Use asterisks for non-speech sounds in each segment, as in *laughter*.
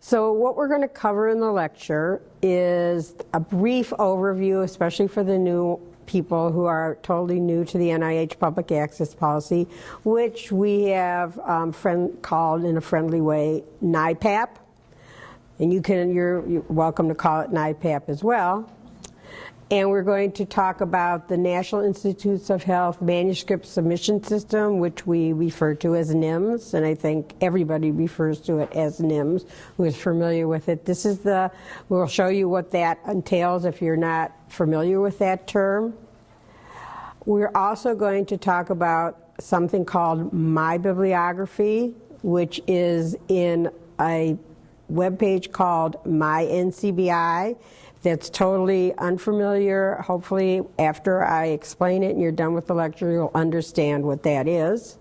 So what we're going to cover in the lecture is a brief overview, especially for the new people who are totally new to the NIH public access policy, which we have um, friend, called in a friendly way NIPAP. And you can, you're, you're welcome to call it NIPAP as well. And we're going to talk about the National Institutes of Health manuscript submission system, which we refer to as NIMS, and I think everybody refers to it as NIMS who is familiar with it. This is the, we'll show you what that entails if you're not familiar with that term. We're also going to talk about something called My Bibliography, which is in a webpage called My NCBI that's totally unfamiliar, hopefully after I explain it and you're done with the lecture, you'll understand what that is.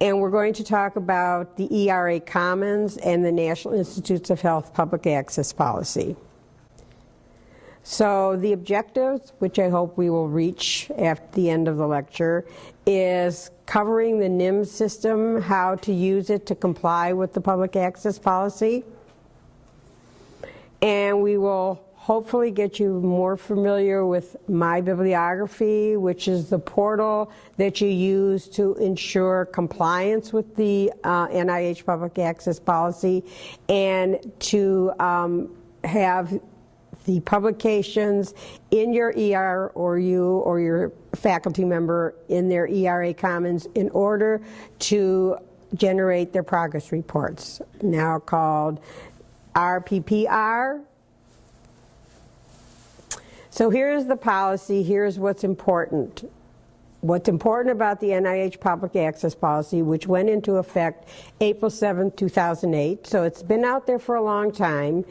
And we're going to talk about the ERA Commons and the National Institutes of Health Public Access Policy. So the objectives, which I hope we will reach at the end of the lecture, is covering the NIMS system, how to use it to comply with the public access policy. And we will hopefully get you more familiar with My Bibliography, which is the portal that you use to ensure compliance with the uh, NIH public access policy and to um, have the publications in your ER or you or your faculty member in their ERA Commons in order to generate their progress reports, now called RPPR so here's the policy, here's what's important. What's important about the NIH public access policy, which went into effect April 7, 2008. So it's been out there for a long time,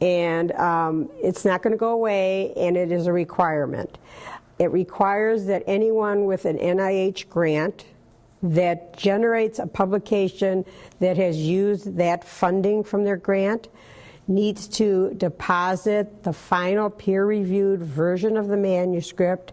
and um, it's not going to go away, and it is a requirement. It requires that anyone with an NIH grant that generates a publication that has used that funding from their grant needs to deposit the final peer-reviewed version of the manuscript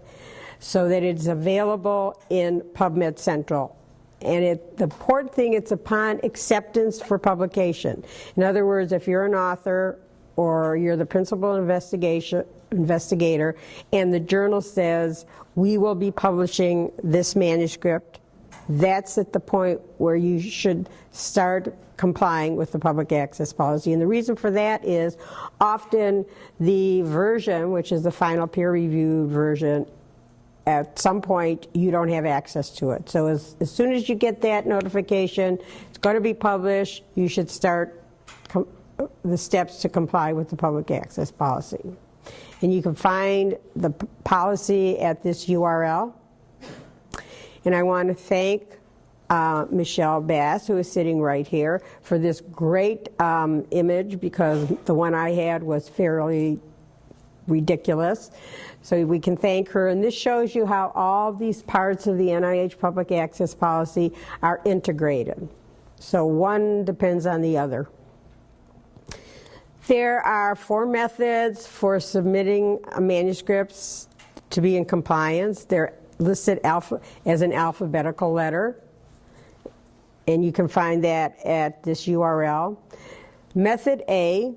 so that it's available in PubMed Central. And it, the important thing, it's upon acceptance for publication. In other words, if you're an author or you're the principal investigation, investigator and the journal says, we will be publishing this manuscript that's at the point where you should start complying with the public access policy. And the reason for that is often the version, which is the final peer-reviewed version, at some point you don't have access to it. So as, as soon as you get that notification, it's going to be published, you should start the steps to comply with the public access policy. And you can find the policy at this URL. And I want to thank uh, Michelle Bass, who is sitting right here, for this great um, image because the one I had was fairly ridiculous. So we can thank her. And this shows you how all these parts of the NIH public access policy are integrated. So one depends on the other. There are four methods for submitting manuscripts to be in compliance. They're listed alpha, as an alphabetical letter. And you can find that at this URL. Method A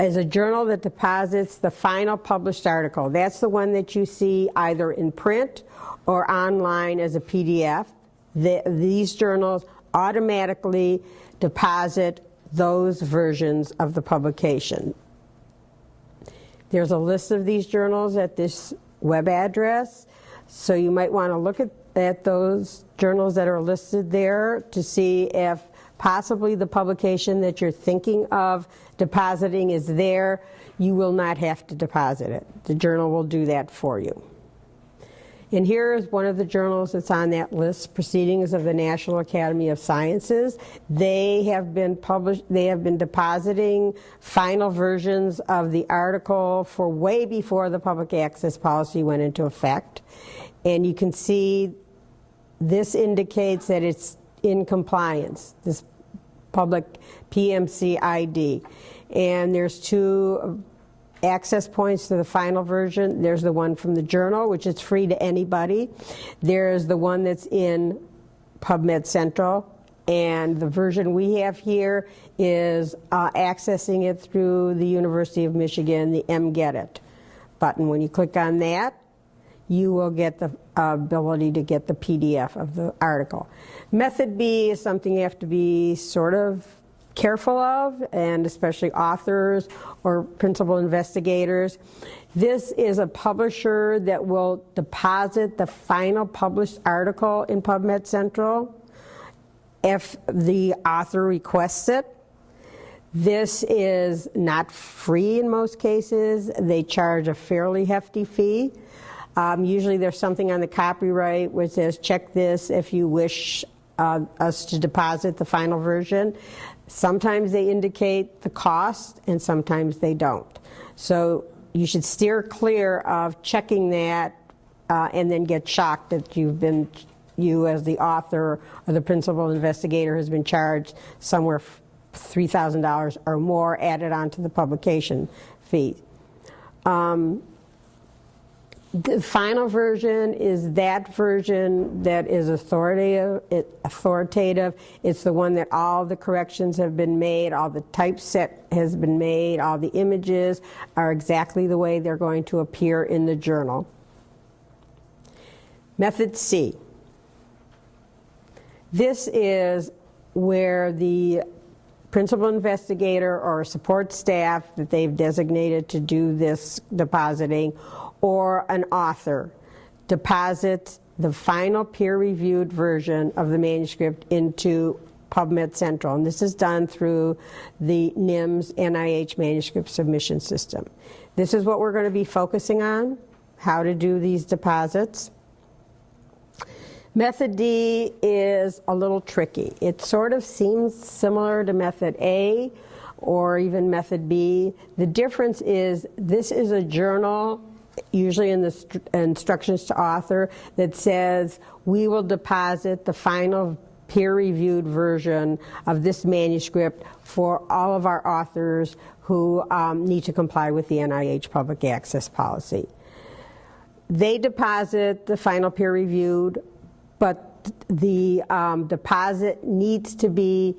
is a journal that deposits the final published article. That's the one that you see either in print or online as a PDF. The, these journals automatically deposit those versions of the publication. There's a list of these journals at this web address. So you might want to look at, at those journals that are listed there to see if possibly the publication that you're thinking of depositing is there. You will not have to deposit it. The journal will do that for you. And here is one of the journals that's on that list, Proceedings of the National Academy of Sciences. They have been published, they have been depositing final versions of the article for way before the public access policy went into effect. And you can see this indicates that it's in compliance, this public PMC ID. And there's two access points to the final version. There's the one from the journal, which is free to anybody. There's the one that's in PubMed Central, And the version we have here is uh, accessing it through the University of Michigan, the MGet It button. When you click on that, you will get the uh, ability to get the PDF of the article. Method B is something you have to be sort of careful of, and especially authors or principal investigators. This is a publisher that will deposit the final published article in PubMed Central if the author requests it. This is not free in most cases. They charge a fairly hefty fee. Um, usually there's something on the copyright which says check this if you wish uh, us to deposit the final version. Sometimes they indicate the cost and sometimes they don't. So you should steer clear of checking that uh, and then get shocked that you've been, you as the author or the principal investigator has been charged somewhere $3,000 or more added onto the publication fee. Um, the final version is that version that is authoritative. It, authoritative. It's the one that all the corrections have been made, all the typeset has been made, all the images are exactly the way they're going to appear in the journal. Method C. This is where the principal investigator or support staff that they've designated to do this depositing or an author deposits the final peer-reviewed version of the manuscript into PubMed Central. And this is done through the NIMS NIH manuscript submission system. This is what we're going to be focusing on, how to do these deposits. Method D is a little tricky. It sort of seems similar to method A or even method B. The difference is this is a journal usually in the instructions to author, that says we will deposit the final peer-reviewed version of this manuscript for all of our authors who um, need to comply with the NIH public access policy. They deposit the final peer-reviewed, but the um, deposit needs to be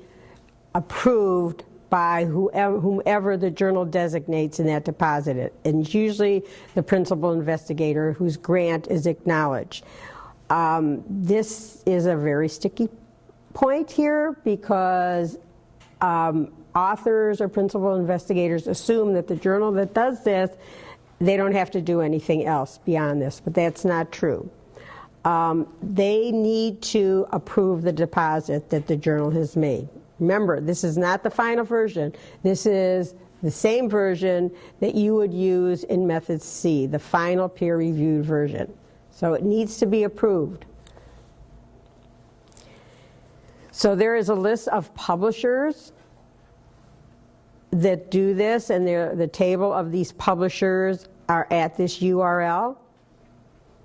approved by whoever, whomever the journal designates in that deposit. And it's usually the principal investigator whose grant is acknowledged. Um, this is a very sticky point here because um, authors or principal investigators assume that the journal that does this, they don't have to do anything else beyond this, but that's not true. Um, they need to approve the deposit that the journal has made. Remember, this is not the final version. This is the same version that you would use in Method C, the final peer-reviewed version. So it needs to be approved. So there is a list of publishers that do this, and the table of these publishers are at this URL.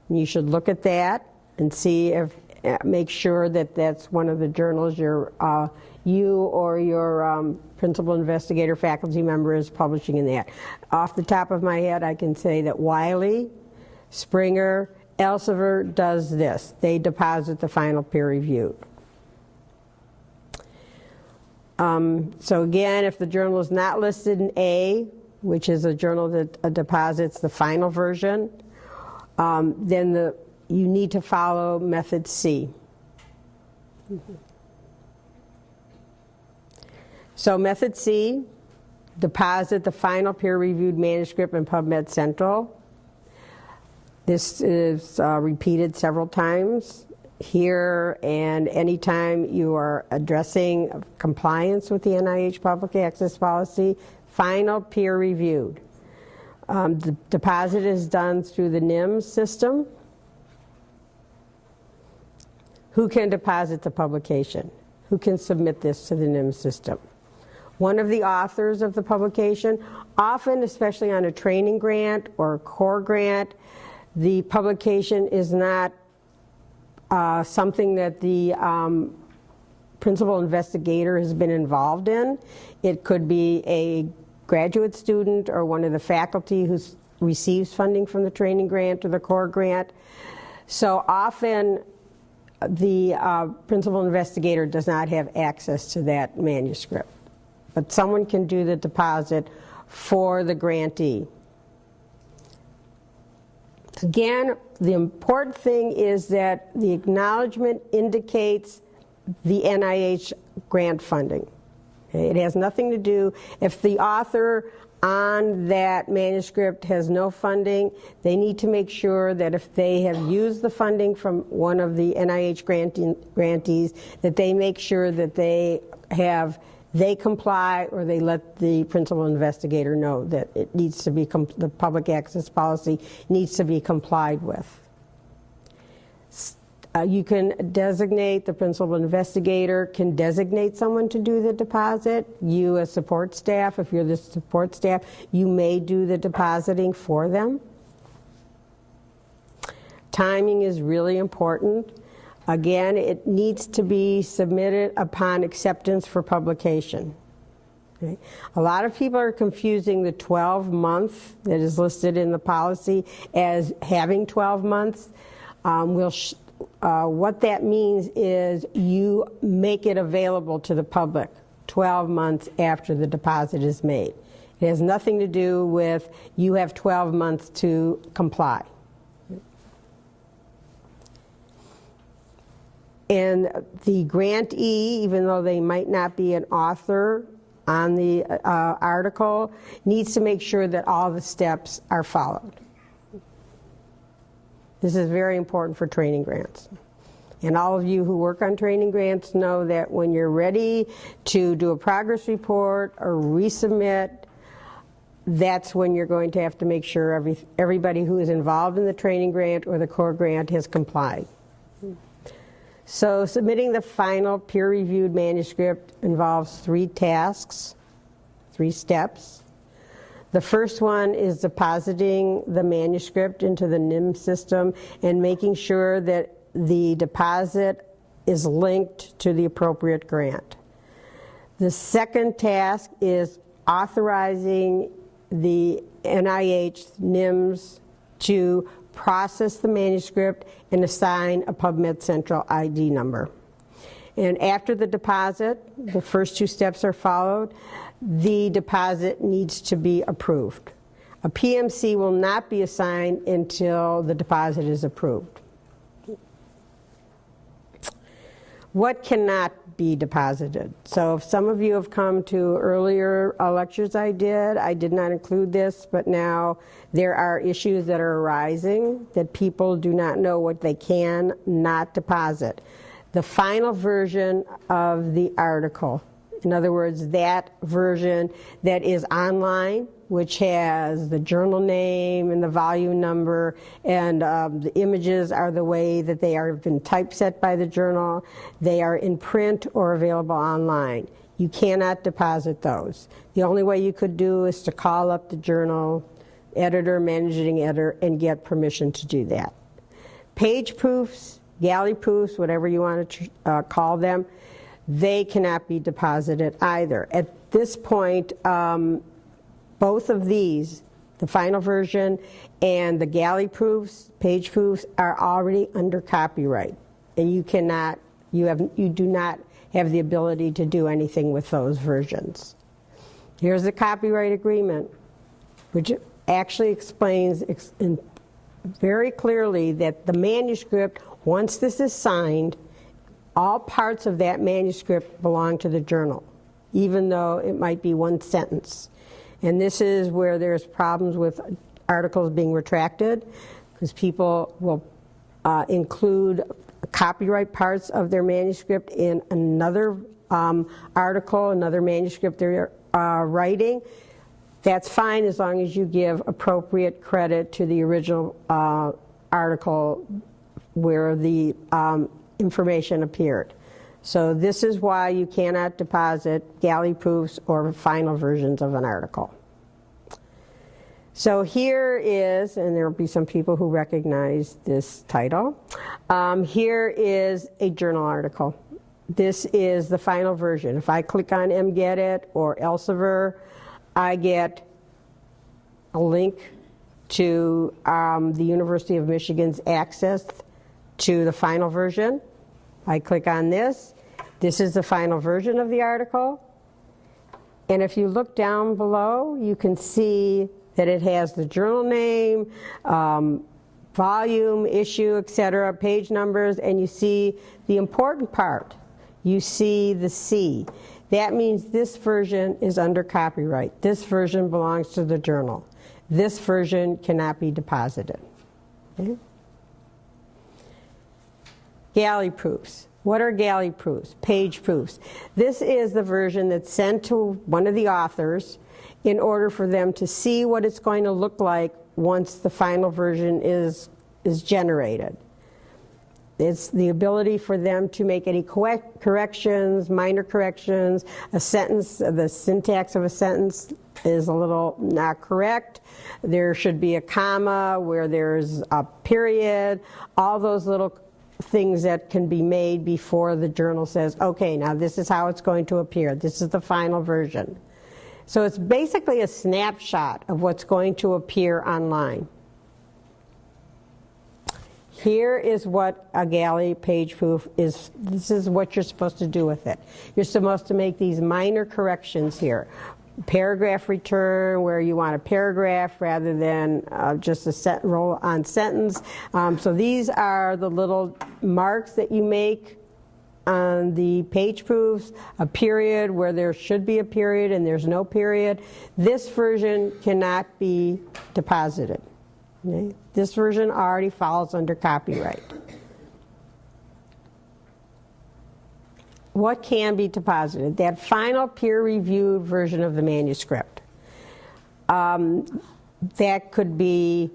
You should look at that and see if, make sure that that's one of the journals you're uh, you or your um, principal investigator faculty member is publishing in that. Off the top of my head, I can say that Wiley, Springer, Elsevier does this. They deposit the final peer review. Um, so again, if the journal is not listed in A, which is a journal that uh, deposits the final version, um, then the, you need to follow method C. Mm -hmm. So method C, deposit the final peer-reviewed manuscript in PubMed Central. This is uh, repeated several times here and anytime you are addressing compliance with the NIH public access policy, final peer reviewed. Um, the deposit is done through the NIMS system. Who can deposit the publication? Who can submit this to the NIMS system? One of the authors of the publication. Often, especially on a training grant or a core grant, the publication is not uh, something that the um, principal investigator has been involved in. It could be a graduate student or one of the faculty who receives funding from the training grant or the core grant. So often the uh, principal investigator does not have access to that manuscript. But someone can do the deposit for the grantee. Again, the important thing is that the acknowledgement indicates the NIH grant funding. It has nothing to do, if the author on that manuscript has no funding, they need to make sure that if they have used the funding from one of the NIH grantees, that they make sure that they have they comply or they let the principal investigator know that it needs to be the public access policy needs to be complied with. Uh, you can designate the principal investigator can designate someone to do the deposit. You as support staff, if you're the support staff, you may do the depositing for them. Timing is really important. Again, it needs to be submitted upon acceptance for publication. Okay. A lot of people are confusing the 12 month that is listed in the policy as having 12 months. Um, we'll uh, what that means is you make it available to the public 12 months after the deposit is made. It has nothing to do with you have 12 months to comply. And the grantee, even though they might not be an author on the uh, article, needs to make sure that all the steps are followed. This is very important for training grants. And all of you who work on training grants know that when you're ready to do a progress report or resubmit, that's when you're going to have to make sure every, everybody who is involved in the training grant or the core grant has complied. So submitting the final peer-reviewed manuscript involves three tasks, three steps. The first one is depositing the manuscript into the NIM system and making sure that the deposit is linked to the appropriate grant. The second task is authorizing the NIH NIMS to process the manuscript, and assign a PubMed Central ID number. And after the deposit, the first two steps are followed, the deposit needs to be approved. A PMC will not be assigned until the deposit is approved. What cannot be deposited. So if some of you have come to earlier uh, lectures I did, I did not include this, but now there are issues that are arising that people do not know what they can not deposit. The final version of the article, in other words, that version that is online which has the journal name and the volume number, and um, the images are the way that they are been typeset by the journal. They are in print or available online. You cannot deposit those. The only way you could do is to call up the journal editor, managing editor, and get permission to do that. Page proofs, galley proofs, whatever you want to uh, call them, they cannot be deposited either. At this point, um, both of these, the final version and the galley proofs, page proofs, are already under copyright. And you cannot, you, have, you do not have the ability to do anything with those versions. Here's the copyright agreement, which actually explains very clearly that the manuscript, once this is signed, all parts of that manuscript belong to the journal, even though it might be one sentence. And this is where there's problems with articles being retracted because people will uh, include copyright parts of their manuscript in another um, article, another manuscript they're uh, writing. That's fine as long as you give appropriate credit to the original uh, article where the um, information appeared. So this is why you cannot deposit galley proofs or final versions of an article. So here is, and there will be some people who recognize this title, um, here is a journal article. This is the final version. If I click on MGet It or Elsevier, I get a link to um, the University of Michigan's access to the final version. I click on this. This is the final version of the article. And if you look down below, you can see that it has the journal name, um, volume, issue, etc., page numbers, and you see the important part. You see the C. That means this version is under copyright. This version belongs to the journal. This version cannot be deposited. Okay? Galley proofs. What are galley proofs? Page proofs. This is the version that's sent to one of the authors in order for them to see what it's going to look like once the final version is, is generated. It's the ability for them to make any corrections, minor corrections, a sentence, the syntax of a sentence is a little not correct. There should be a comma where there's a period, all those little things that can be made before the journal says, okay, now this is how it's going to appear. This is the final version. So it's basically a snapshot of what's going to appear online. Here is what a galley page proof is. This is what you're supposed to do with it. You're supposed to make these minor corrections here paragraph return where you want a paragraph rather than uh, just a set roll on sentence. Um, so these are the little marks that you make on the page proofs, a period where there should be a period and there's no period. This version cannot be deposited. Okay? This version already falls under copyright. What can be deposited? That final peer-reviewed version of the manuscript. Um, that could be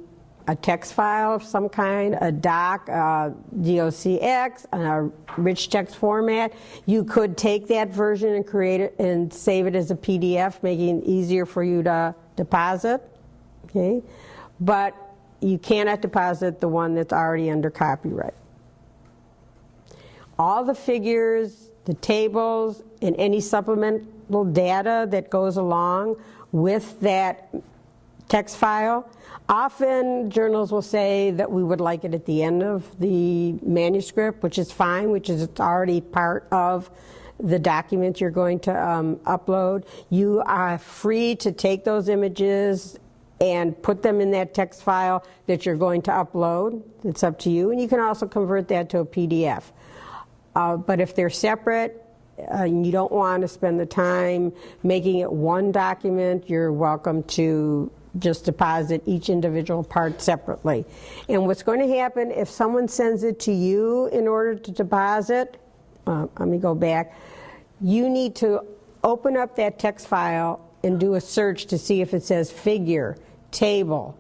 a text file of some kind, a doc, a DOCX, a rich text format. You could take that version and create it and save it as a PDF, making it easier for you to deposit. Okay, but you cannot deposit the one that's already under copyright. All the figures the tables, and any supplemental data that goes along with that text file. Often journals will say that we would like it at the end of the manuscript, which is fine, which is it's already part of the document you're going to um, upload. You are free to take those images and put them in that text file that you're going to upload. It's up to you. And you can also convert that to a PDF. Uh, but if they're separate, uh, and you don't want to spend the time making it one document, you're welcome to just deposit each individual part separately. And what's going to happen if someone sends it to you in order to deposit, uh, let me go back, you need to open up that text file and do a search to see if it says figure, table.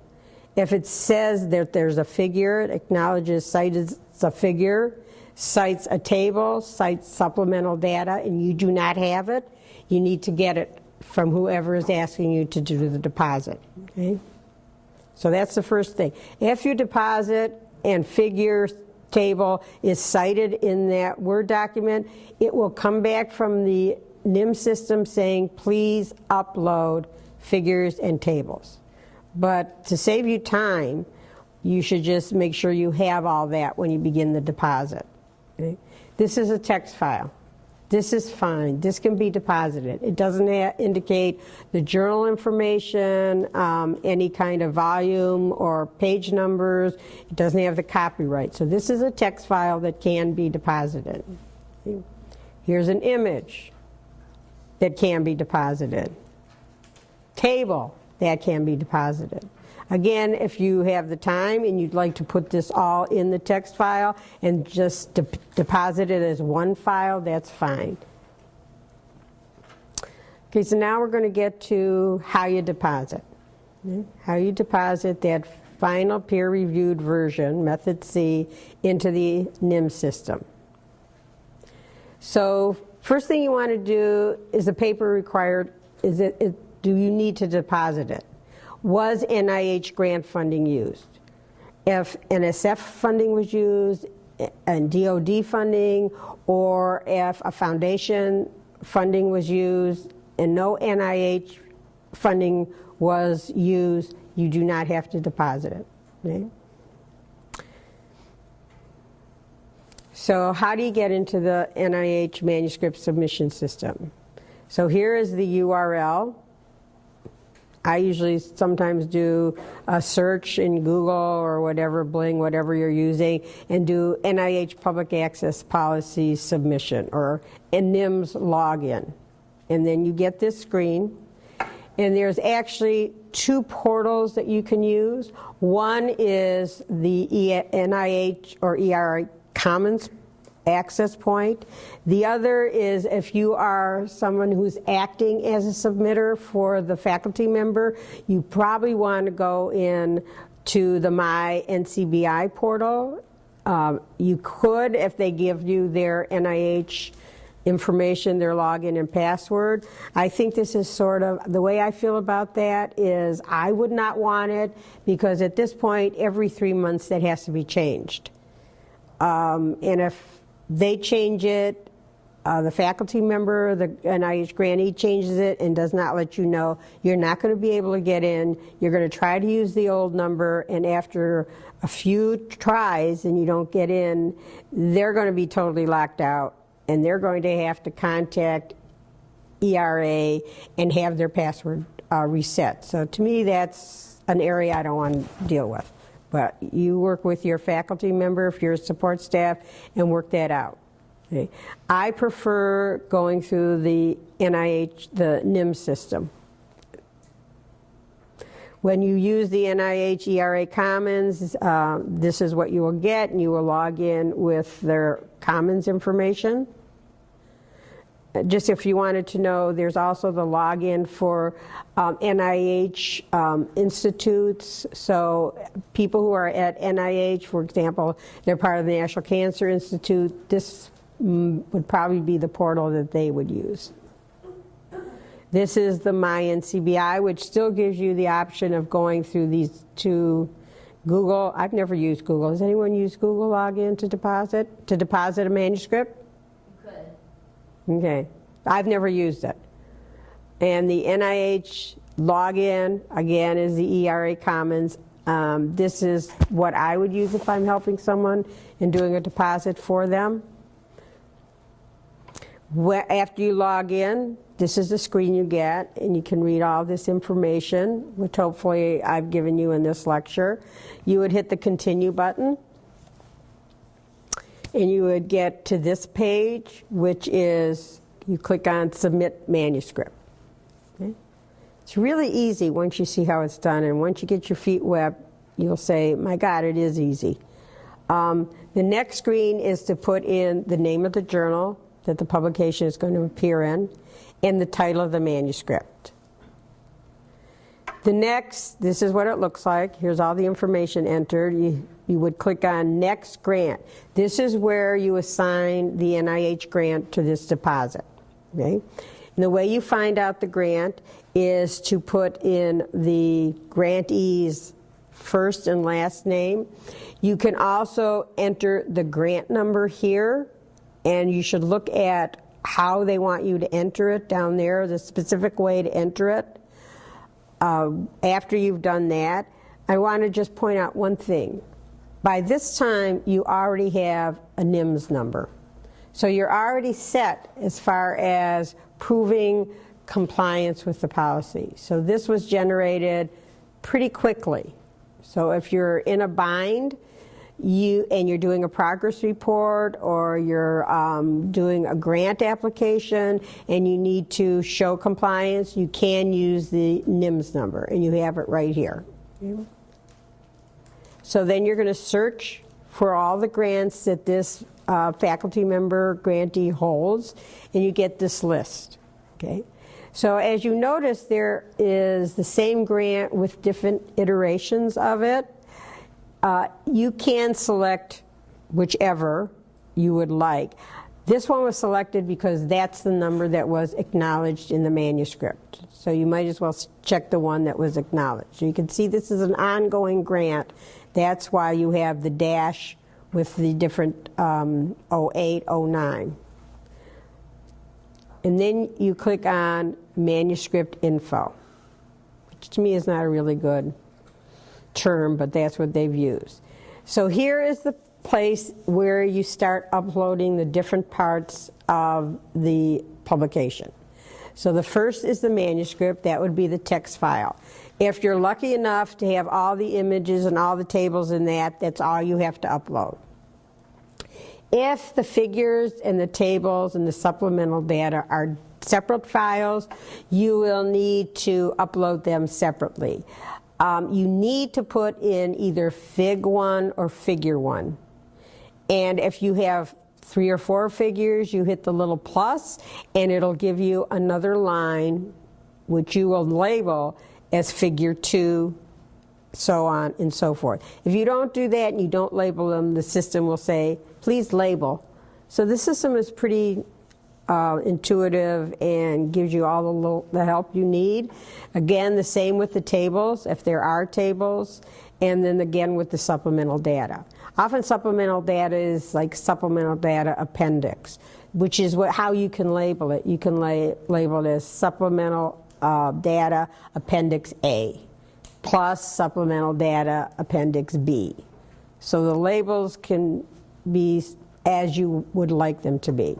If it says that there's a figure, it acknowledges cite as a figure, cites a table, cites supplemental data, and you do not have it, you need to get it from whoever is asking you to do the deposit. Okay? So that's the first thing. If your deposit and figure table is cited in that Word document, it will come back from the NIM system saying, please upload figures and tables. But to save you time, you should just make sure you have all that when you begin the deposit. This is a text file. This is fine. This can be deposited. It doesn't indicate the journal information, um, any kind of volume or page numbers. It doesn't have the copyright. So this is a text file that can be deposited. Here's an image that can be deposited. Table that can be deposited. Again, if you have the time and you'd like to put this all in the text file and just de deposit it as one file, that's fine. Okay, so now we're going to get to how you deposit. How you deposit that final peer-reviewed version, method C, into the NIM system. So first thing you want to do is the paper required, is it, it do you need to deposit it? Was NIH grant funding used? If NSF funding was used, and DOD funding, or if a foundation funding was used and no NIH funding was used, you do not have to deposit it. Okay? So how do you get into the NIH manuscript submission system? So here is the URL. I usually sometimes do a search in Google or whatever, Bling, whatever you're using, and do NIH Public Access Policy submission or NIMS login. And then you get this screen. And there's actually two portals that you can use. One is the NIH or ERA Commons access point. The other is if you are someone who's acting as a submitter for the faculty member, you probably want to go in to the My NCBI portal. Um, you could, if they give you their NIH information, their login and password. I think this is sort of, the way I feel about that is I would not want it because at this point, every three months that has to be changed. Um, and if they change it, uh, the faculty member, the NIH grantee changes it and does not let you know, you're not going to be able to get in. You're going to try to use the old number, and after a few tries and you don't get in, they're going to be totally locked out, and they're going to have to contact ERA and have their password uh, reset. So to me, that's an area I don't want to deal with. But you work with your faculty member, if you're a support staff, and work that out. Okay. I prefer going through the NIH, the NIM system. When you use the NIH ERA Commons, uh, this is what you will get, and you will log in with their Commons information. Just if you wanted to know, there's also the login for um, NIH um, institutes. So people who are at NIH, for example, they're part of the National Cancer Institute, this mm, would probably be the portal that they would use. This is the MyNCBI, which still gives you the option of going through these two Google. I've never used Google. Has anyone used Google login to deposit to deposit a manuscript? Okay, I've never used it. And the NIH login, again, is the ERA Commons. Um, this is what I would use if I'm helping someone and doing a deposit for them. After you log in, this is the screen you get, and you can read all this information, which hopefully I've given you in this lecture. You would hit the continue button and you would get to this page, which is you click on Submit Manuscript. Okay? It's really easy once you see how it's done, and once you get your feet wet, you'll say, My God, it is easy. Um, the next screen is to put in the name of the journal that the publication is going to appear in and the title of the manuscript. The next, this is what it looks like. Here's all the information entered. You, you would click on Next Grant. This is where you assign the NIH grant to this deposit. Okay? And the way you find out the grant is to put in the grantee's first and last name. You can also enter the grant number here, and you should look at how they want you to enter it down there, the specific way to enter it. Uh, after you've done that, I want to just point out one thing. By this time, you already have a NIMS number. So you're already set as far as proving compliance with the policy. So this was generated pretty quickly. So if you're in a bind, you and you're doing a progress report or you're um, doing a grant application and you need to show compliance, you can use the NIMS number and you have it right here. So then you're going to search for all the grants that this uh, faculty member grantee holds and you get this list. Okay. So as you notice, there is the same grant with different iterations of it. Uh, you can select whichever you would like. This one was selected because that's the number that was acknowledged in the manuscript. So you might as well check the one that was acknowledged. You can see this is an ongoing grant. That's why you have the dash with the different um, 08, 09. And then you click on manuscript info, which to me is not a really good term, but that's what they've used. So here is the place where you start uploading the different parts of the publication. So the first is the manuscript, that would be the text file. If you're lucky enough to have all the images and all the tables in that, that's all you have to upload. If the figures and the tables and the supplemental data are separate files, you will need to upload them separately. Um, you need to put in either Fig 1 or Figure 1. And if you have three or four figures, you hit the little plus, and it'll give you another line, which you will label as Figure 2, so on and so forth. If you don't do that and you don't label them, the system will say, please label. So the system is pretty uh, intuitive and gives you all the, the help you need. Again, the same with the tables, if there are tables, and then again with the supplemental data. Often supplemental data is like supplemental data appendix, which is what, how you can label it. You can la label it as supplemental uh, data appendix A plus supplemental data appendix B. So the labels can be as you would like them to be.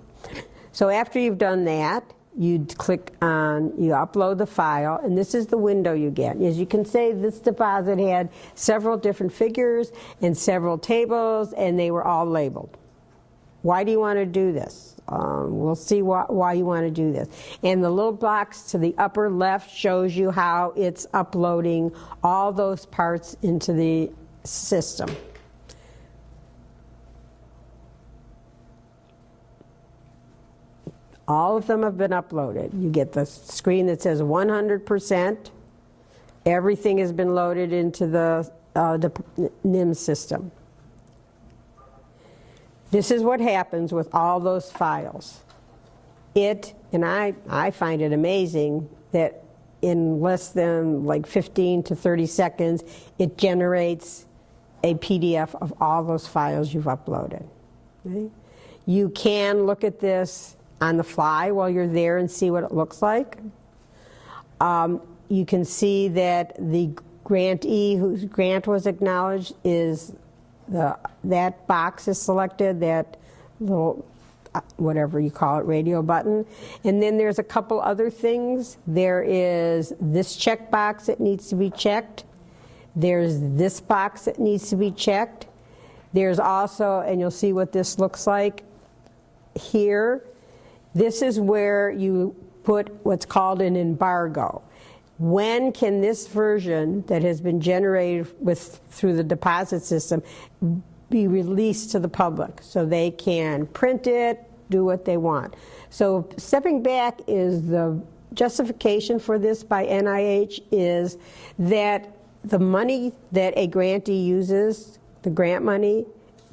So after you've done that, you click on, you upload the file, and this is the window you get. As you can see, this deposit had several different figures and several tables, and they were all labeled. Why do you want to do this? Um, we'll see why you want to do this. And the little box to the upper left shows you how it's uploading all those parts into the system. All of them have been uploaded. You get the screen that says 100%. Everything has been loaded into the, uh, the NIM system. This is what happens with all those files. It, and I, I find it amazing that in less than like 15 to 30 seconds, it generates a PDF of all those files you've uploaded. You can look at this on the fly while you're there and see what it looks like. Um, you can see that the grantee whose grant was acknowledged is the, that box is selected, that little uh, whatever you call it, radio button. And then there's a couple other things. There is this checkbox that needs to be checked. There's this box that needs to be checked. There's also, and you'll see what this looks like here, this is where you put what's called an embargo. When can this version that has been generated with through the deposit system be released to the public so they can print it, do what they want. So stepping back is the justification for this by NIH is that the money that a grantee uses, the grant money,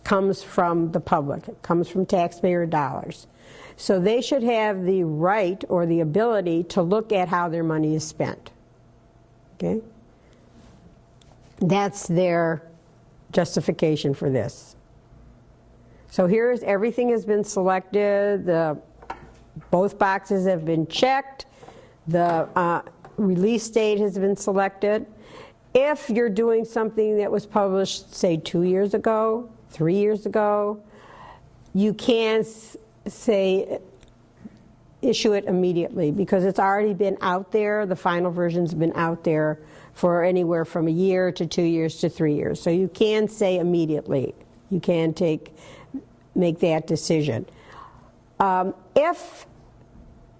comes from the public. It comes from taxpayer dollars. So they should have the right or the ability to look at how their money is spent. Okay? That's their justification for this. So here's everything has been selected. The both boxes have been checked. The uh, release date has been selected. If you're doing something that was published, say, two years ago, three years ago, you can say issue it immediately because it's already been out there. The final version's been out there for anywhere from a year to two years to three years. So you can say immediately. You can take make that decision. Um, if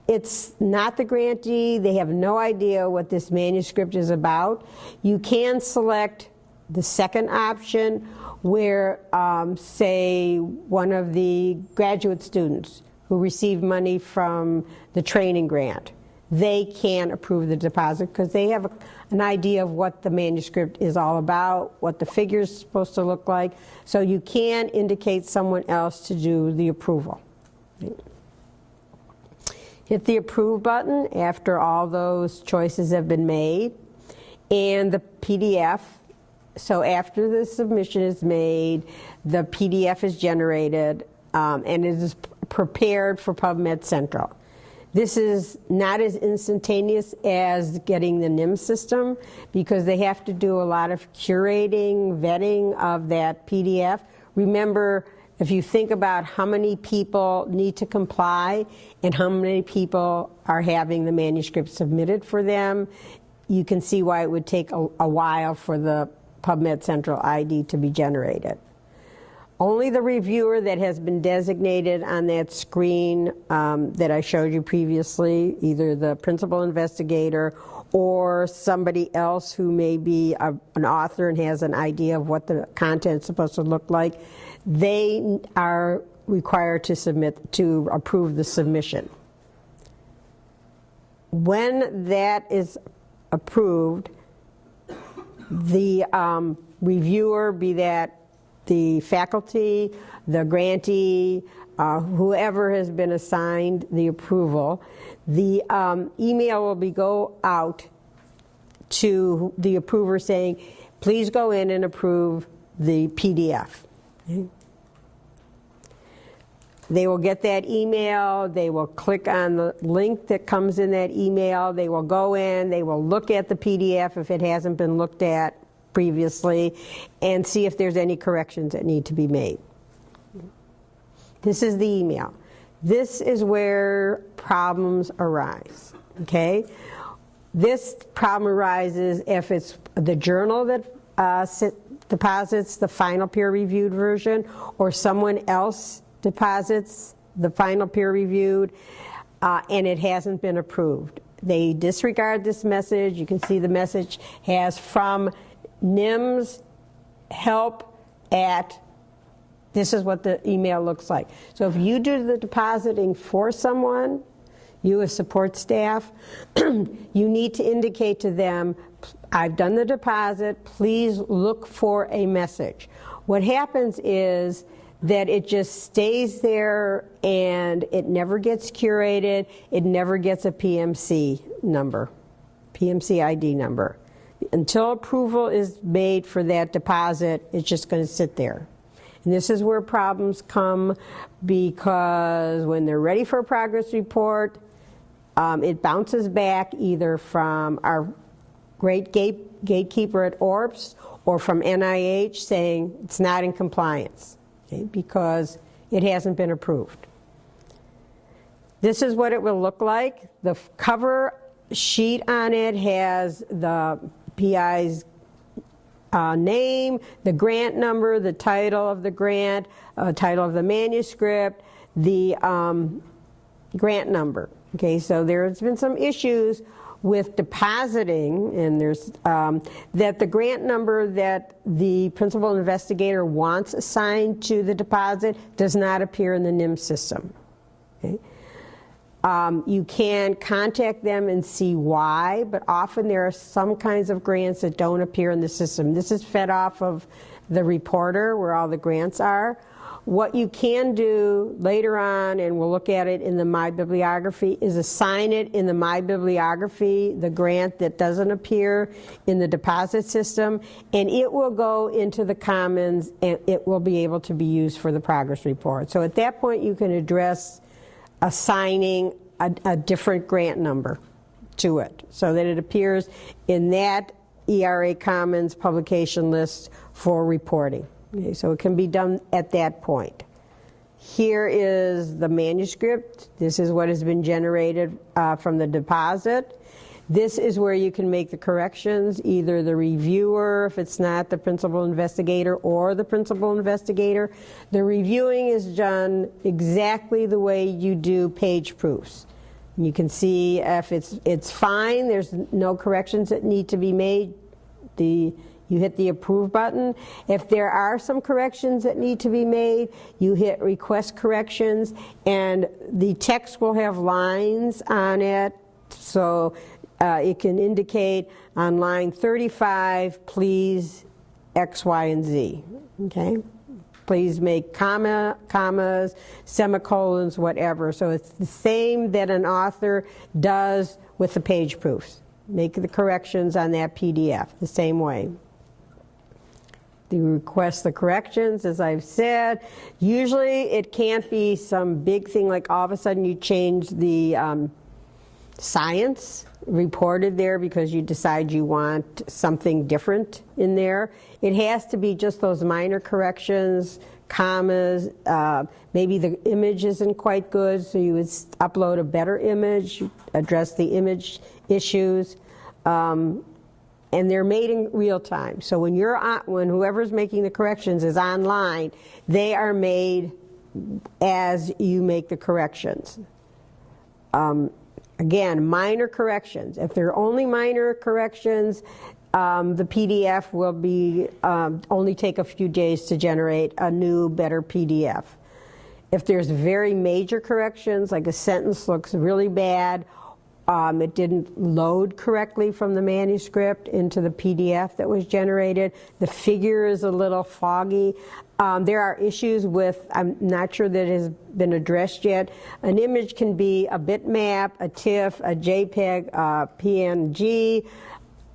it's not the grantee, they have no idea what this manuscript is about, you can select the second option where, um, say, one of the graduate students who received money from the training grant, they can approve the deposit because they have a, an idea of what the manuscript is all about, what the figure is supposed to look like. So you can indicate someone else to do the approval. Hit the approve button after all those choices have been made and the PDF so after the submission is made, the PDF is generated um, and it is prepared for PubMed Central. This is not as instantaneous as getting the NIM system because they have to do a lot of curating, vetting of that PDF. remember, if you think about how many people need to comply and how many people are having the manuscript submitted for them, you can see why it would take a, a while for the PubMed Central ID to be generated. Only the reviewer that has been designated on that screen um, that I showed you previously, either the principal investigator or somebody else who may be a, an author and has an idea of what the content is supposed to look like, they are required to submit to approve the submission. When that is approved, the um, reviewer, be that the faculty, the grantee, uh, whoever has been assigned the approval, the um, email will be go out to the approver saying, please go in and approve the PDF. They will get that email, they will click on the link that comes in that email, they will go in, they will look at the PDF if it hasn't been looked at previously, and see if there's any corrections that need to be made. This is the email. This is where problems arise, okay? This problem arises if it's the journal that uh, deposits the final peer-reviewed version or someone else deposits the final peer-reviewed uh, and it hasn't been approved. They disregard this message. You can see the message has from NIMS help at this is what the email looks like. So if you do the depositing for someone, you as support staff, *clears throat* you need to indicate to them, I've done the deposit, please look for a message. What happens is that it just stays there and it never gets curated, it never gets a PMC number, PMC ID number. Until approval is made for that deposit, it's just going to sit there. And this is where problems come because when they're ready for a progress report, um, it bounces back either from our great gate, gatekeeper at ORPS or from NIH saying it's not in compliance because it hasn't been approved. This is what it will look like. The cover sheet on it has the PI's uh, name, the grant number, the title of the grant, uh, title of the manuscript, the um, grant number. Okay, so there's been some issues with depositing, and there's um, that the grant number that the principal investigator wants assigned to the deposit does not appear in the NIM system. Okay? Um, you can contact them and see why, but often there are some kinds of grants that don't appear in the system. This is fed off of the reporter where all the grants are. What you can do later on, and we'll look at it in the My Bibliography, is assign it in the My Bibliography, the grant that doesn't appear in the deposit system, and it will go into the Commons and it will be able to be used for the progress report. So at that point you can address assigning a, a different grant number to it so that it appears in that ERA Commons publication list for reporting. Okay, so it can be done at that point. Here is the manuscript. This is what has been generated uh, from the deposit. This is where you can make the corrections, either the reviewer, if it's not the principal investigator, or the principal investigator. The reviewing is done exactly the way you do page proofs. You can see if it's, it's fine, there's no corrections that need to be made. The, you hit the approve button. If there are some corrections that need to be made, you hit request corrections, and the text will have lines on it. So uh, it can indicate on line 35, please X, Y, and Z. Okay? Please make comma, commas, semicolons, whatever. So it's the same that an author does with the page proofs. Make the corrections on that PDF the same way. You request the corrections, as I've said. Usually it can't be some big thing like all of a sudden you change the um, science reported there because you decide you want something different in there. It has to be just those minor corrections, commas, uh, maybe the image isn't quite good, so you would upload a better image, address the image issues. Um, and they're made in real time. So when you're on, when whoever's making the corrections is online, they are made as you make the corrections. Um, again, minor corrections. If they're only minor corrections, um, the PDF will be um, only take a few days to generate a new, better PDF. If there's very major corrections, like a sentence looks really bad, um, it didn't load correctly from the manuscript into the PDF that was generated, the figure is a little foggy. Um, there are issues with, I'm not sure that has been addressed yet. An image can be a bitmap, a TIFF, a JPEG, a PNG.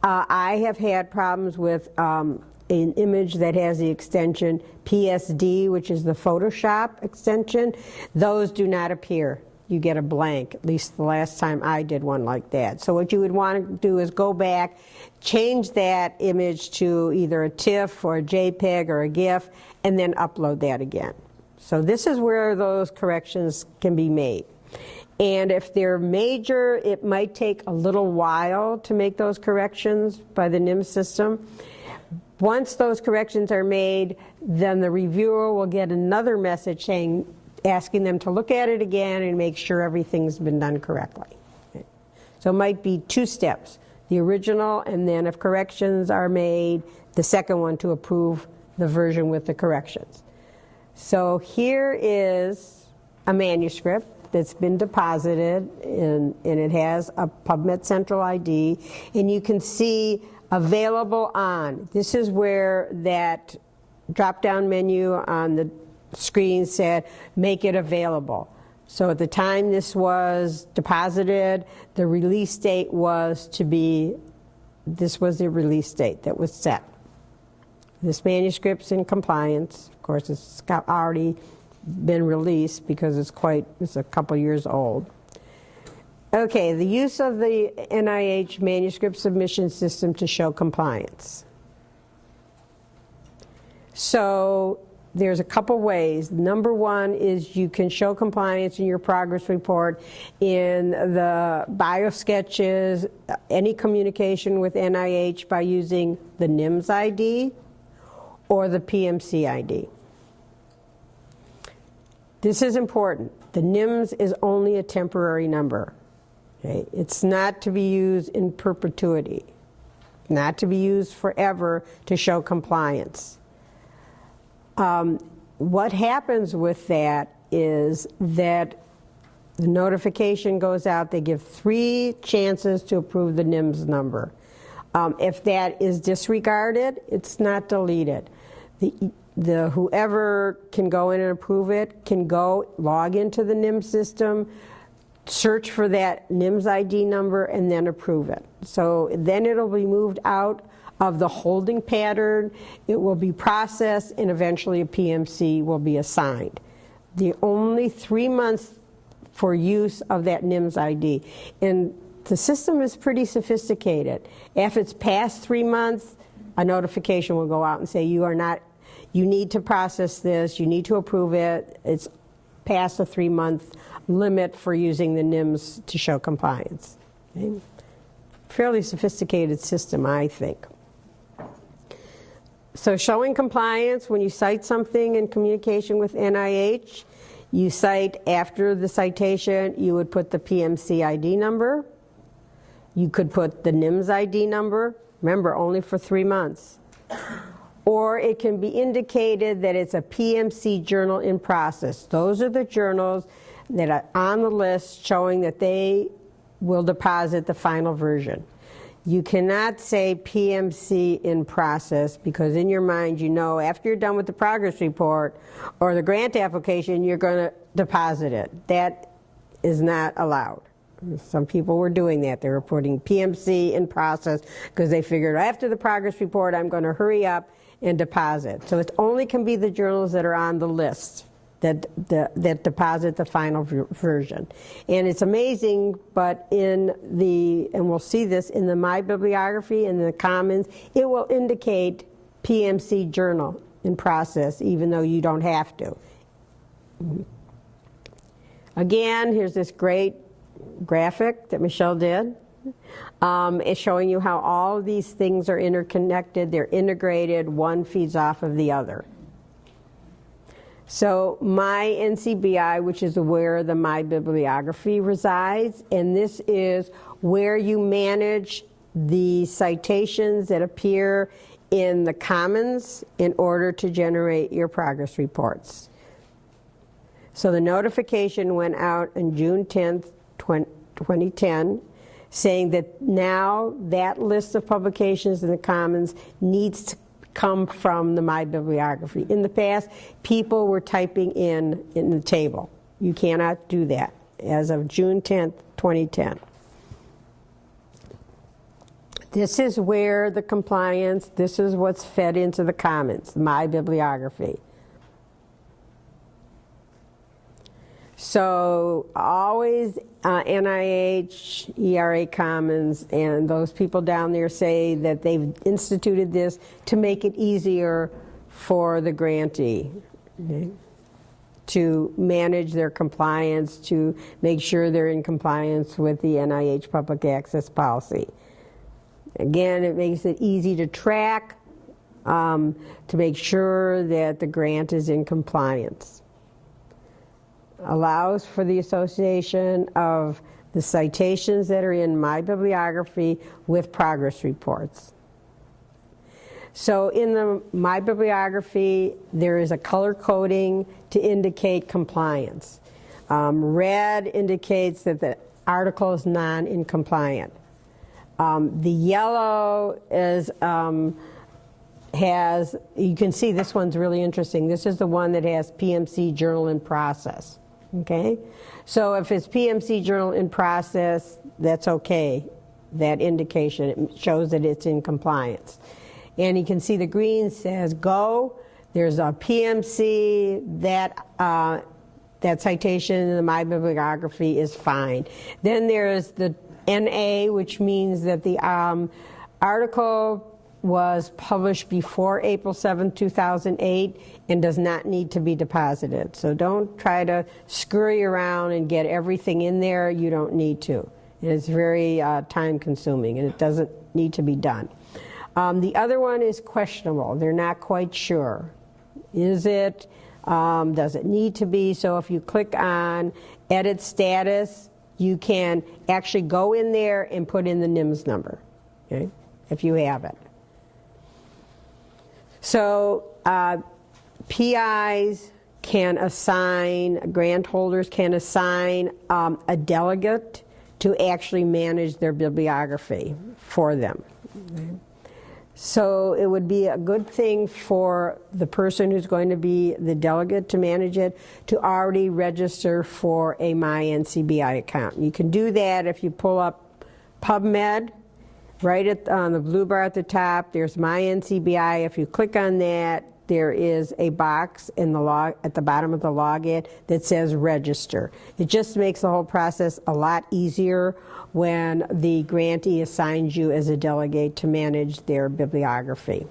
Uh, I have had problems with um, an image that has the extension PSD, which is the Photoshop extension. Those do not appear. You get a blank, at least the last time I did one like that. So what you would want to do is go back, change that image to either a TIFF or a JPEG or a GIF, and then upload that again. So this is where those corrections can be made. And if they're major, it might take a little while to make those corrections by the NIM system. Once those corrections are made, then the reviewer will get another message saying, asking them to look at it again and make sure everything's been done correctly. So it might be two steps, the original, and then if corrections are made, the second one to approve the version with the corrections. So here is a manuscript that's been deposited in, and it has a PubMed Central ID, and you can see available on. This is where that drop-down menu on the screen said, make it available. So at the time this was deposited, the release date was to be, this was the release date that was set. This manuscript's in compliance. Of course, it's already been released because it's quite, it's a couple years old. Okay, the use of the NIH manuscript submission system to show compliance. So there's a couple ways. Number one is you can show compliance in your progress report in the bio sketches, any communication with NIH by using the NIMS ID or the PMC ID. This is important. The NIMS is only a temporary number. Okay? It's not to be used in perpetuity, not to be used forever to show compliance. Um, what happens with that is that the notification goes out, they give three chances to approve the NIMS number. Um, if that is disregarded, it's not deleted. The, the whoever can go in and approve it can go log into the NIMS system, search for that NIMS ID number, and then approve it. So then it'll be moved out of the holding pattern, it will be processed, and eventually a PMC will be assigned. The only three months for use of that NIMS ID. And the system is pretty sophisticated. If it's past three months, a notification will go out and say you are not, you need to process this, you need to approve it. It's past the three month limit for using the NIMS to show compliance. Okay? Fairly sophisticated system, I think. So showing compliance, when you cite something in communication with NIH, you cite after the citation, you would put the PMC ID number. You could put the NIMS ID number, remember, only for three months. Or it can be indicated that it's a PMC journal in process. Those are the journals that are on the list showing that they will deposit the final version. You cannot say PMC in process because in your mind you know after you're done with the progress report or the grant application you're going to deposit it. That is not allowed. Some people were doing that. They were putting PMC in process because they figured after the progress report I'm going to hurry up and deposit. So it only can be the journals that are on the list that, that, that deposit the final version. And it's amazing, but in the, and we'll see this in the My Bibliography and the Commons, it will indicate PMC journal in process, even though you don't have to. Again, here's this great graphic that Michelle did. Um, it's showing you how all of these things are interconnected, they're integrated, one feeds off of the other. So my NCBI, which is where the My Bibliography resides, and this is where you manage the citations that appear in the Commons in order to generate your progress reports. So the notification went out on June 10th, 2010, saying that now that list of publications in the Commons needs to come from the My Bibliography. In the past, people were typing in in the table. You cannot do that as of June 10th, 2010. This is where the compliance, this is what's fed into the Commons, My Bibliography. So always uh, NIH, ERA Commons, and those people down there say that they've instituted this to make it easier for the grantee okay, to manage their compliance, to make sure they're in compliance with the NIH public access policy. Again, it makes it easy to track, um, to make sure that the grant is in compliance allows for the association of the citations that are in my bibliography with progress reports. So in the my bibliography, there is a color coding to indicate compliance. Um, red indicates that the article is non-incompliant. Um, the yellow is um, has you can see this one's really interesting. This is the one that has PMC journal in process. Okay? So if it's PMC journal in process, that's okay. That indication it shows that it's in compliance. And you can see the green says go. There's a PMC that uh, that citation in the My Bibliography is fine. Then there's the NA, which means that the um, article was published before April 7, 2008 and does not need to be deposited. So don't try to scurry around and get everything in there. You don't need to. it's very uh, time consuming and it doesn't need to be done. Um, the other one is questionable. They're not quite sure. Is it? Um, does it need to be? So if you click on edit status, you can actually go in there and put in the NIMS number, okay, if you have it. So uh, PIs can assign, grant holders can assign um, a delegate to actually manage their bibliography for them. So it would be a good thing for the person who's going to be the delegate to manage it to already register for a MyNCBI account. You can do that if you pull up PubMed right at, on the blue bar at the top, there's My NCBI. If you click on that, there is a box in the log at the bottom of the login that says register. It just makes the whole process a lot easier when the grantee assigns you as a delegate to manage their bibliography.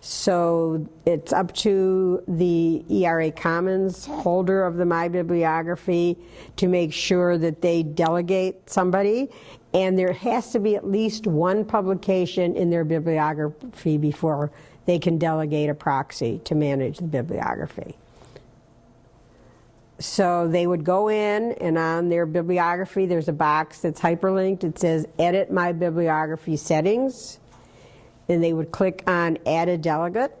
So it's up to the ERA Commons holder of the My Bibliography to make sure that they delegate somebody and there has to be at least one publication in their bibliography before they can delegate a proxy to manage the bibliography. So they would go in, and on their bibliography, there's a box that's hyperlinked. It says Edit My Bibliography Settings. And they would click on Add a Delegate.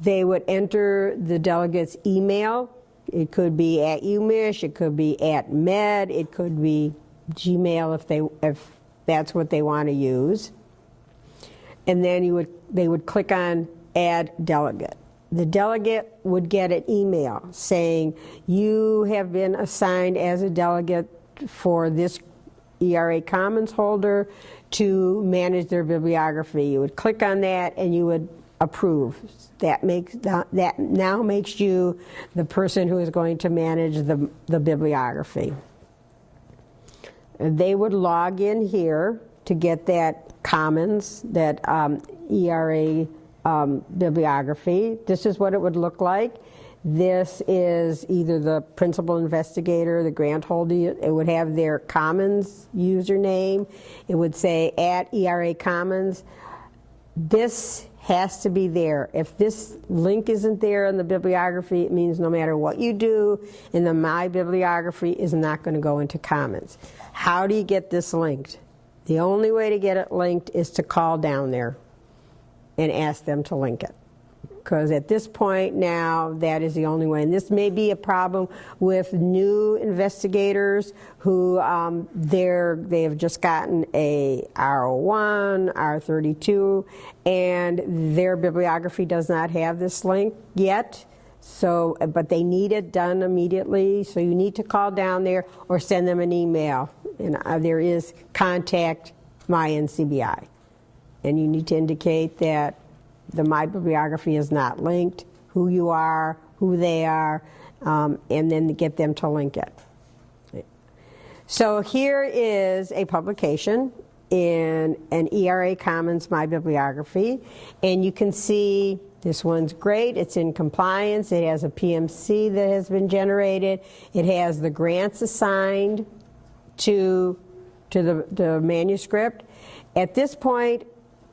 They would enter the delegate's email. It could be at UMich, it could be at Med, it could be Gmail if they if that's what they want to use. And then you would they would click on add delegate. The delegate would get an email saying you have been assigned as a delegate for this ERA Commons holder to manage their bibliography. You would click on that and you would approve. That makes that now makes you the person who is going to manage the the bibliography they would log in here to get that commons, that um, ERA um, bibliography. This is what it would look like. This is either the principal investigator, the grant holder. It would have their Commons username. It would say at ERA Commons. This has to be there. If this link isn't there in the bibliography, it means no matter what you do in the My Bibliography is not going to go into Commons. How do you get this linked? The only way to get it linked is to call down there and ask them to link it. Because at this point now, that is the only way. And this may be a problem with new investigators who um, they're, they have just gotten a R01, R32, and their bibliography does not have this link yet. So, but they need it done immediately. So you need to call down there or send them an email. And uh, there is contact my NCBI. And you need to indicate that the My Bibliography is not linked, who you are, who they are, um, and then get them to link it. So here is a publication in an ERA Commons My Bibliography, and you can see this one's great. It's in compliance. It has a PMC that has been generated. It has the grants assigned to, to the, the manuscript. At this point,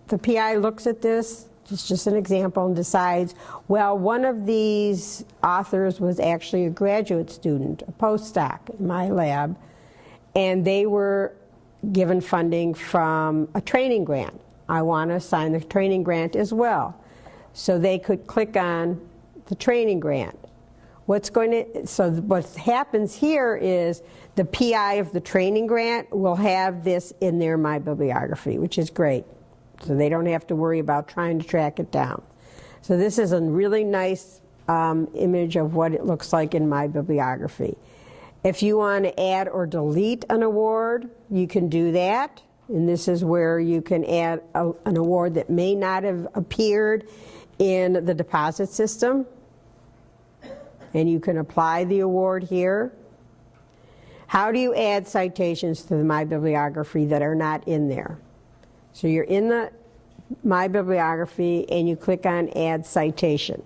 the PI looks at this, it's just an example, and decides, well, one of these authors was actually a graduate student, a postdoc in my lab, and they were given funding from a training grant. I want to assign the training grant as well. So they could click on the training grant. What's going to, so what happens here is the PI of the training grant will have this in their My Bibliography, which is great. So they don't have to worry about trying to track it down. So this is a really nice um, image of what it looks like in My Bibliography. If you want to add or delete an award, you can do that. And this is where you can add a, an award that may not have appeared in the deposit system. And you can apply the award here. How do you add citations to My Bibliography that are not in there? So you're in the My Bibliography and you click on Add Citation.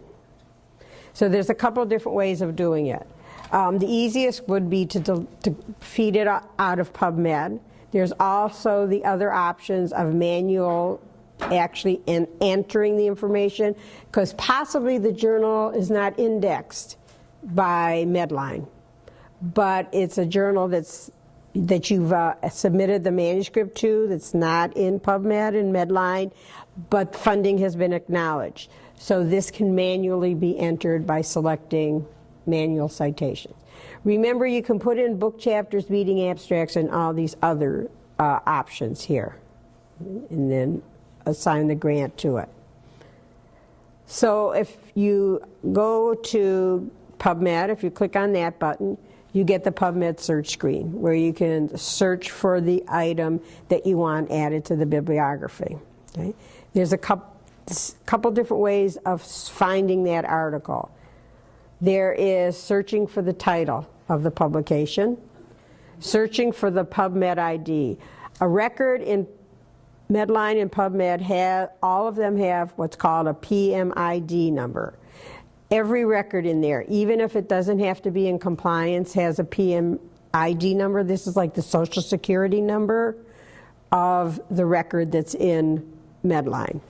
So there's a couple of different ways of doing it. Um, the easiest would be to, to feed it out of PubMed. There's also the other options of manual actually in entering the information because possibly the journal is not indexed by Medline, but it's a journal that's that you've uh, submitted the manuscript to that's not in PubMed and Medline, but funding has been acknowledged. So this can manually be entered by selecting manual citations. Remember, you can put in book chapters, meeting abstracts, and all these other uh, options here, and then assign the grant to it. So if you go to PubMed, if you click on that button, you get the PubMed search screen where you can search for the item that you want added to the bibliography. Okay? There's a couple, couple different ways of finding that article. There is searching for the title of the publication, searching for the PubMed ID. A record in Medline and PubMed have, all of them have what's called a PMID number every record in there, even if it doesn't have to be in compliance, has a PMID number. This is like the social security number of the record that's in Medline.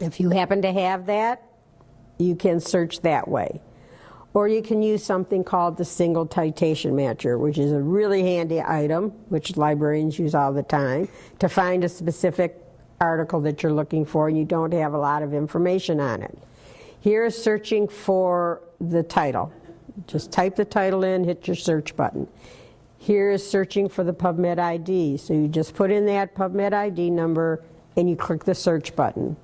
If you happen to have that, you can search that way. Or you can use something called the single citation matcher, which is a really handy item, which librarians use all the time, to find a specific article that you're looking for and you don't have a lot of information on it. Here is searching for the title. Just type the title in, hit your search button. Here is searching for the PubMed ID. So you just put in that PubMed ID number and you click the search button.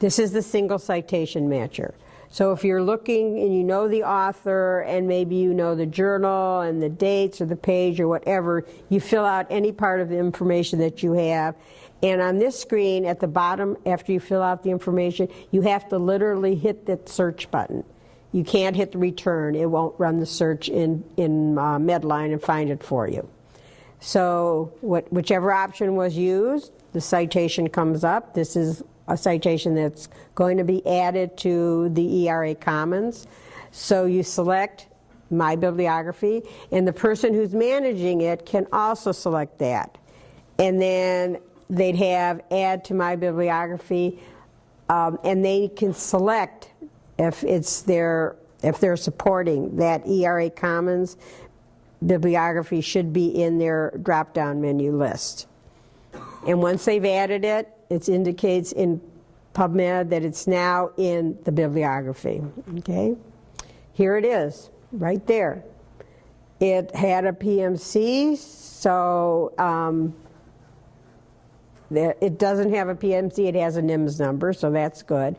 This is the single citation matcher. So if you're looking and you know the author and maybe you know the journal and the dates or the page or whatever, you fill out any part of the information that you have and on this screen at the bottom, after you fill out the information, you have to literally hit the search button. You can't hit the return. It won't run the search in, in uh, Medline and find it for you. So what, whichever option was used, the citation comes up. This is a citation that's going to be added to the ERA Commons. So you select My Bibliography, and the person who's managing it can also select that. And then they'd have Add to My Bibliography, um, and they can select if it's their if they're supporting that ERA Commons bibliography should be in their drop-down menu list. And once they've added it, it indicates in PubMed that it's now in the bibliography. Okay? Here it is, right there. It had a PMC, so um, it doesn't have a PMC, it has a NIMS number, so that's good.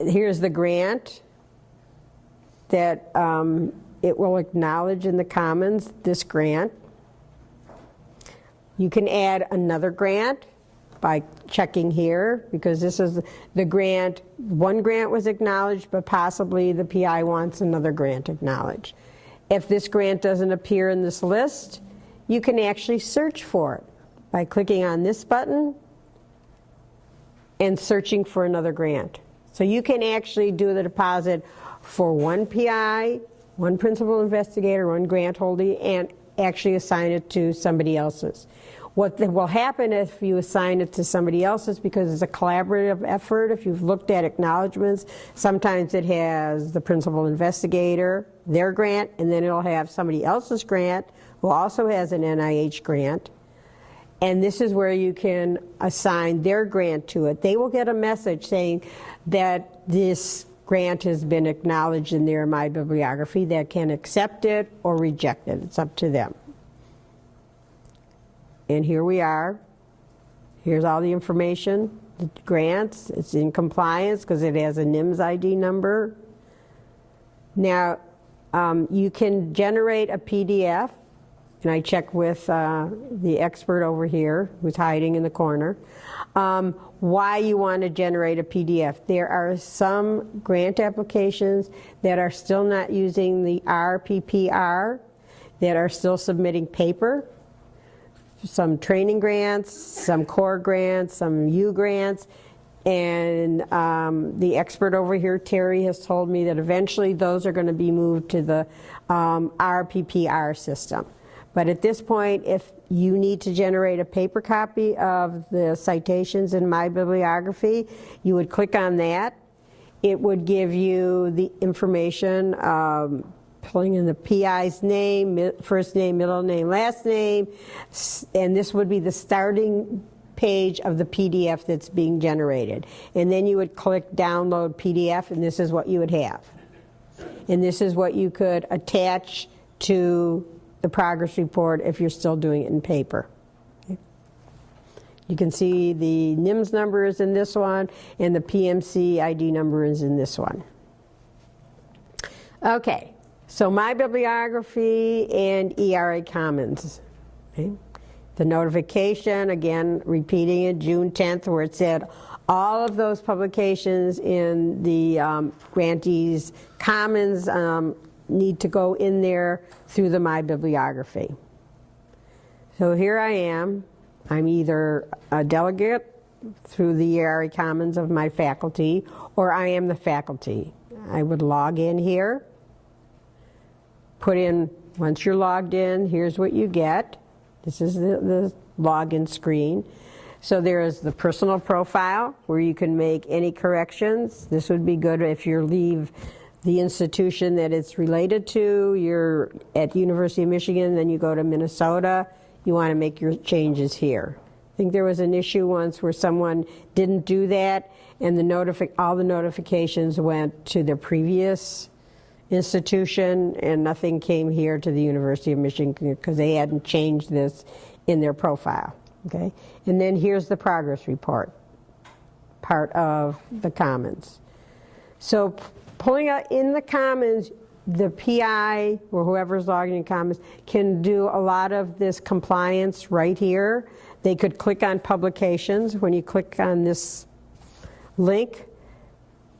Here's the grant that um, it will acknowledge in the Commons this grant. You can add another grant by checking here because this is the grant. One grant was acknowledged, but possibly the PI wants another grant acknowledged. If this grant doesn't appear in this list, you can actually search for it by clicking on this button and searching for another grant. So you can actually do the deposit for one PI, one principal investigator, one grant holder, and actually assign it to somebody else's. What will happen if you assign it to somebody else's, because it's a collaborative effort, if you've looked at acknowledgments, sometimes it has the principal investigator, their grant, and then it'll have somebody else's grant who also has an NIH grant. And this is where you can assign their grant to it. They will get a message saying that this grant has been acknowledged in their My Bibliography. They can accept it or reject it. It's up to them. And here we are. Here's all the information, the grants. It's in compliance because it has a NIMS ID number. Now, um, you can generate a PDF and I check with uh, the expert over here who's hiding in the corner, um, why you want to generate a PDF. There are some grant applications that are still not using the RPPR, that are still submitting paper. Some training grants, some core grants, some U grants, and um, the expert over here, Terry, has told me that eventually those are going to be moved to the um, RPPR system. But at this point, if you need to generate a paper copy of the citations in my bibliography, you would click on that. It would give you the information, um, pulling in the PI's name, first name, middle name, last name, and this would be the starting page of the PDF that's being generated. And then you would click download PDF, and this is what you would have. And this is what you could attach to the progress report if you're still doing it in paper. You can see the NIMS number is in this one, and the PMC ID number is in this one. Okay, so my bibliography and ERA Commons. Okay. The notification, again, repeating it, June 10th, where it said all of those publications in the um, grantees Commons um, need to go in there through the My Bibliography. So here I am. I'm either a delegate through the ERA Commons of my faculty, or I am the faculty. I would log in here, put in, once you're logged in, here's what you get. This is the, the login screen. So there is the personal profile where you can make any corrections. This would be good if you leave the institution that it's related to. You're at University of Michigan, then you go to Minnesota. You want to make your changes here. I think there was an issue once where someone didn't do that, and the notifi- all the notifications went to their previous institution, and nothing came here to the University of Michigan because they hadn't changed this in their profile. Okay, and then here's the progress report, part of the Commons. So pulling out in the Commons, the PI or whoever's logging in Commons can do a lot of this compliance right here. They could click on publications. When you click on this link,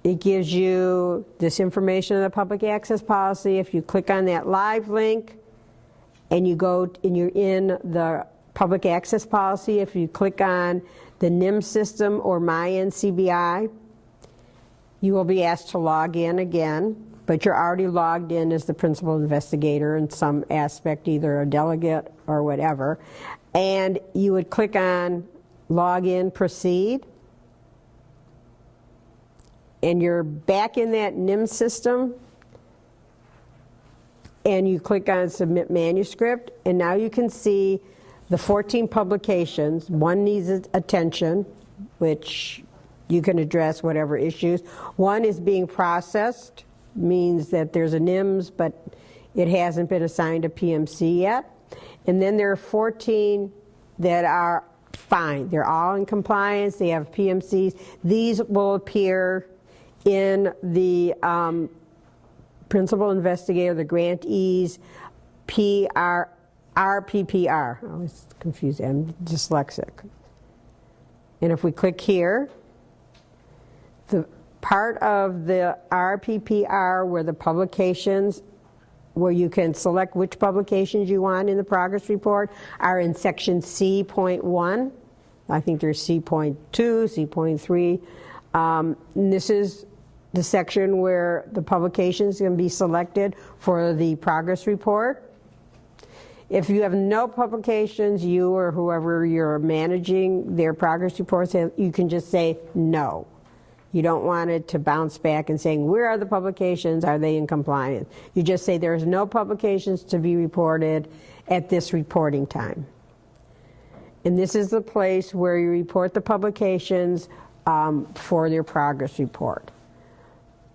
it gives you this information in the public access policy. If you click on that live link and you go and you're in the public access policy, if you click on the NIM system or My NCBI, you will be asked to log in again, but you're already logged in as the principal investigator in some aspect, either a delegate or whatever. And you would click on Log in, Proceed. And you're back in that NIM system. And you click on Submit Manuscript. And now you can see the 14 publications. One needs attention, which you can address whatever issues. One is being processed, means that there's a NIMS, but it hasn't been assigned a PMC yet. And then there are 14 that are fine. They're all in compliance. They have PMCs. These will appear in the um, principal investigator, the grantees, PR, RPPR. I was confused. I'm dyslexic. And if we click here, part of the RPPR where the publications where you can select which publications you want in the progress report are in section C.1. I think there's C.2, C.3. Um, this is the section where the publications can be selected for the progress report. If you have no publications, you or whoever you're managing their progress reports, you can just say no. You don't want it to bounce back and saying, where are the publications? Are they in compliance? You just say there's no publications to be reported at this reporting time. And this is the place where you report the publications um, for your progress report.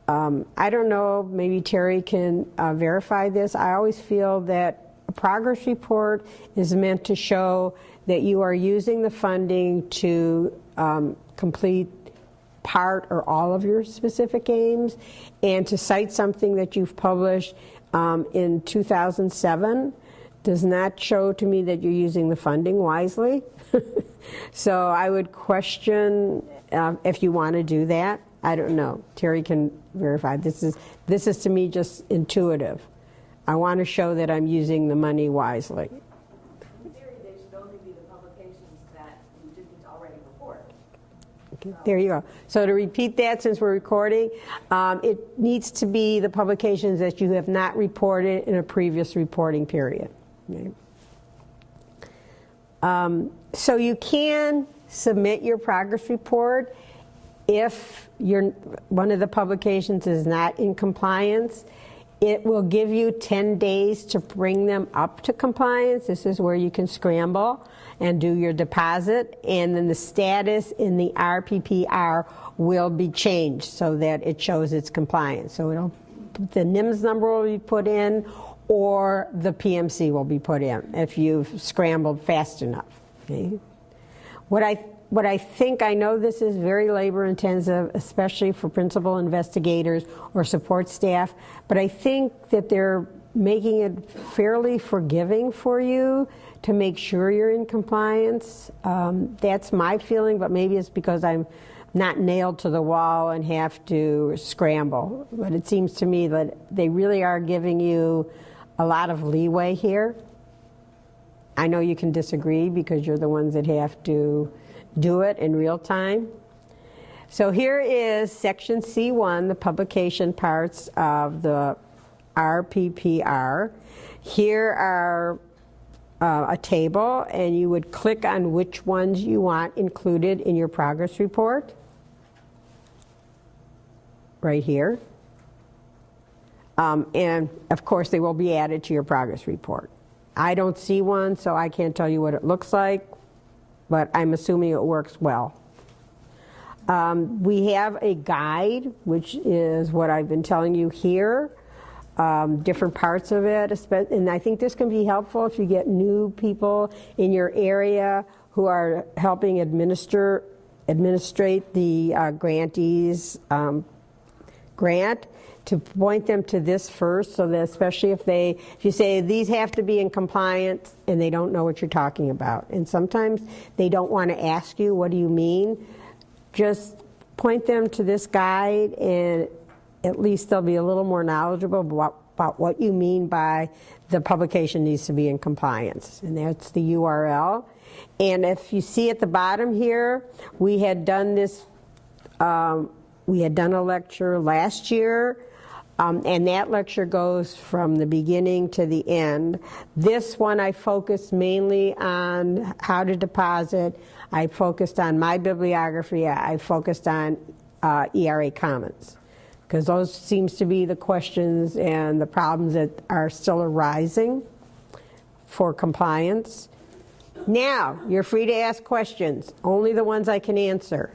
Um, I don't know, maybe Terry can uh, verify this. I always feel that a progress report is meant to show that you are using the funding to um, complete part or all of your specific aims and to cite something that you've published um, in 2007 does not show to me that you're using the funding wisely. *laughs* so I would question uh, if you want to do that. I don't know. Terry can verify. This is this is to me just intuitive. I want to show that I'm using the money wisely. There you go. So to repeat that, since we're recording, um, it needs to be the publications that you have not reported in a previous reporting period. Okay. Um, so you can submit your progress report if one of the publications is not in compliance. It will give you 10 days to bring them up to compliance. This is where you can scramble and do your deposit, and then the status in the RPPR will be changed so that it shows its compliance. So it'll, the NIMS number will be put in, or the PMC will be put in if you've scrambled fast enough. Okay? What I what I think I know this is very labor intensive, especially for principal investigators or support staff, but I think that they're making it fairly forgiving for you to make sure you're in compliance. Um, that's my feeling, but maybe it's because I'm not nailed to the wall and have to scramble. But it seems to me that they really are giving you a lot of leeway here. I know you can disagree because you're the ones that have to do it in real time. So here is section C1, the publication parts of the RPPR. Here are uh, a table and you would click on which ones you want included in your progress report. Right here. Um, and of course they will be added to your progress report. I don't see one so I can't tell you what it looks like, but I'm assuming it works well. Um, we have a guide, which is what I've been telling you here um, different parts of it. And I think this can be helpful if you get new people in your area who are helping administer administrate the uh, grantees um, grant to point them to this first so that especially if they if you say these have to be in compliance and they don't know what you're talking about and sometimes they don't want to ask you what do you mean just point them to this guide and at least they'll be a little more knowledgeable about about what you mean by the publication needs to be in compliance. And that's the URL. And if you see at the bottom here, we had done this, um, we had done a lecture last year, um, and that lecture goes from the beginning to the end. This one I focused mainly on how to deposit. I focused on my bibliography. I focused on uh, ERA Commons because those seems to be the questions and the problems that are still arising for compliance. Now, you're free to ask questions, only the ones I can answer.